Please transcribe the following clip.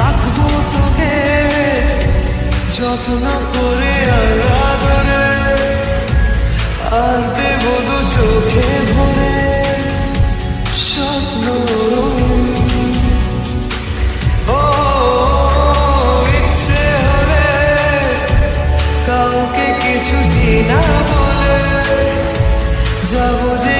রাখব তোকে। যত্ন করে আর আদরে আর দেবো দু চোখে ভরে স্বপ্ন ও, ইচ্ছে হলে কাউকে কিছু না বলে যাব যে